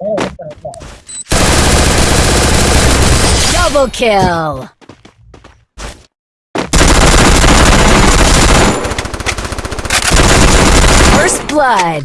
Double kill. First blood.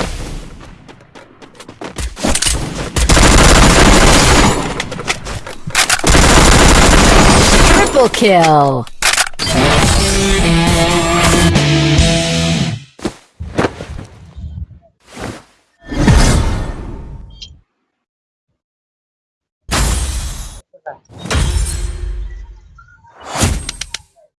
Triple kill.